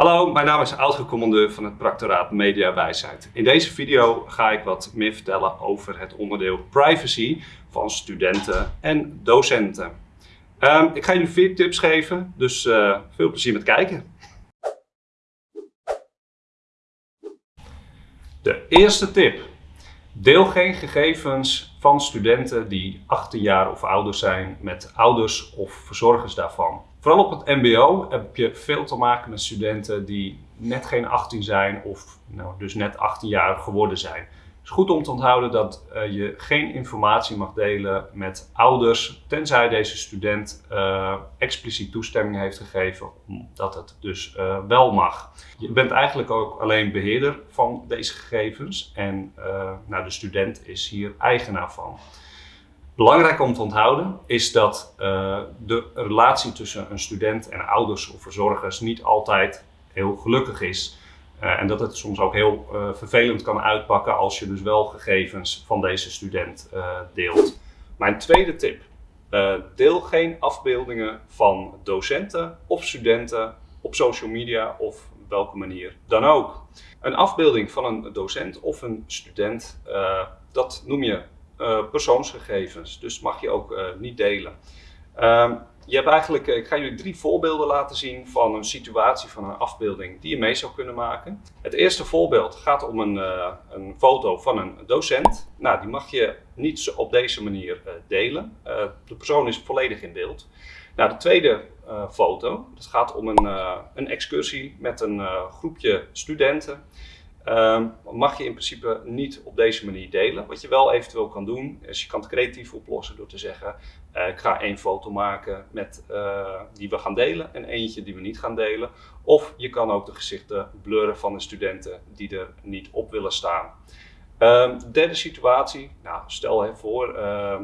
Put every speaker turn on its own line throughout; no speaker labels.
Hallo, mijn naam is oud-commandeur van het Practoraat Mediawijsheid. In deze video ga ik wat meer vertellen over het onderdeel privacy van studenten en docenten. Um, ik ga jullie vier tips geven, dus uh, veel plezier met kijken. De eerste tip. Deel geen gegevens van studenten die 18 jaar of ouder zijn met ouders of verzorgers daarvan. Vooral op het mbo heb je veel te maken met studenten die net geen 18 zijn of nou, dus net 18 jaar geworden zijn. Is goed om te onthouden dat uh, je geen informatie mag delen met ouders, tenzij deze student uh, expliciet toestemming heeft gegeven dat het dus uh, wel mag. Je bent eigenlijk ook alleen beheerder van deze gegevens en nou, de student is hier eigenaar van. Belangrijk om te onthouden is dat de relatie tussen een student en ouders of verzorgers niet altijd heel gelukkig is. Uh, en dat het soms ook heel uh, vervelend kan uitpakken als je dus wel gegevens van deze student deelt. Mijn tweede tip. deel geen afbeeldingen van docenten of studenten op social media of welke manier dan ook. Een afbeelding van een docent of een student, dat noem je persoonsgegevens. Dus mag je ook niet delen. Je hebt eigenlijk, ik ga jullie drie voorbeelden laten zien van een situatie van een afbeelding die je mee zou kunnen maken. Het eerste voorbeeld gaat om een, uh, een foto van een docent. Nou, die mag je niet op deze manier delen. de persoon is volledig in beeld. Nou, de tweede foto, dat gaat om een, een excursie met een groepje studenten. Um, mag je in principe niet op deze manier delen. Wat je wel eventueel kan doen, is je kan het creatief oplossen door te zeggen, uh, ik ga één foto maken met, uh, die we gaan delen en eentje die we niet gaan delen. Of je kan ook de gezichten blurren van de studenten die er niet op willen staan. De derde situatie, nou, stel je voor uh,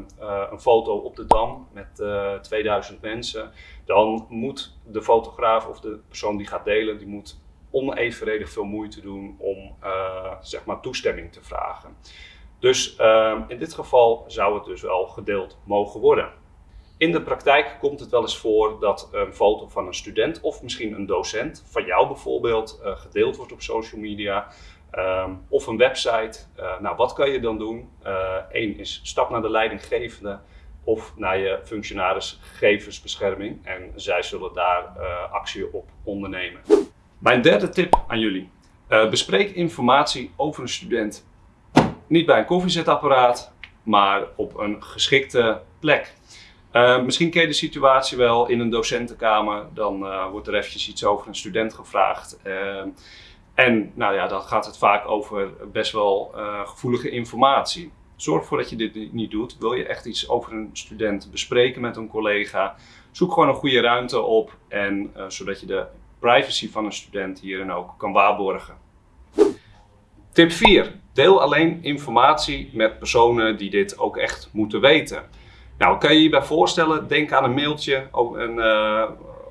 een foto op de Dam met 2000 mensen. Dan moet de fotograaf of de persoon die gaat delen, die moet onevenredig veel moeite doen om uh, zeg maar toestemming te vragen. Dus uh, in dit geval zou het dus wel gedeeld mogen worden. In de praktijk komt het wel eens voor dat een foto van een student of misschien een docent, van jou bijvoorbeeld, uh, gedeeld wordt op social media. Um, of een website. nou, wat kan je dan doen? Eén is stap naar de leidinggevende of naar je functionaris gegevensbescherming en zij zullen daar actie op ondernemen. Mijn derde tip aan jullie. Uh, bespreek informatie over een student niet bij een koffiezetapparaat, maar op een geschikte plek. Uh, misschien ken je de situatie wel in een docentenkamer. Dan uh, wordt er eventjes iets over een student gevraagd. en nou ja, dan gaat het vaak over best wel gevoelige informatie. Zorg ervoor dat je dit niet doet. Wil je echt iets over een student bespreken met een collega? Zoek gewoon een goede ruimte op en zodat je de privacy van een student hierin ook kan waarborgen. Tip 4. Deel alleen informatie met personen die dit ook echt moeten weten. Nou, kan je je hierbij voorstellen? Denk aan een mailtje een, uh,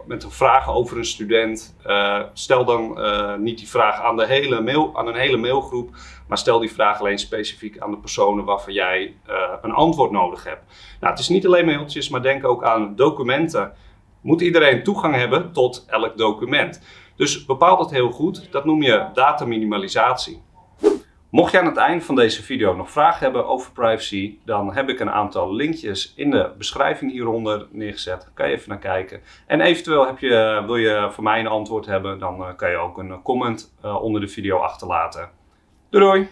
met een vraag over een student. Uh, stel dan uh, niet die vraag aan, de hele mail, aan een hele mailgroep, maar stel die vraag alleen specifiek aan de personen waarvan jij een antwoord nodig hebt. Nou, het is niet alleen mailtjes, maar denk ook aan documenten moet iedereen toegang hebben tot elk document. Dus bepaal dat heel goed. Dat noem je dataminimalisatie. Mocht je aan het eind van deze video nog vragen hebben over privacy, dan heb ik een aantal linkjes in de beschrijving hieronder neergezet. Kan je even naar kijken. En eventueel heb je, wil je voor mij een antwoord hebben, dan eh, kan je ook een comment eh, onder de video achterlaten. Doei doei!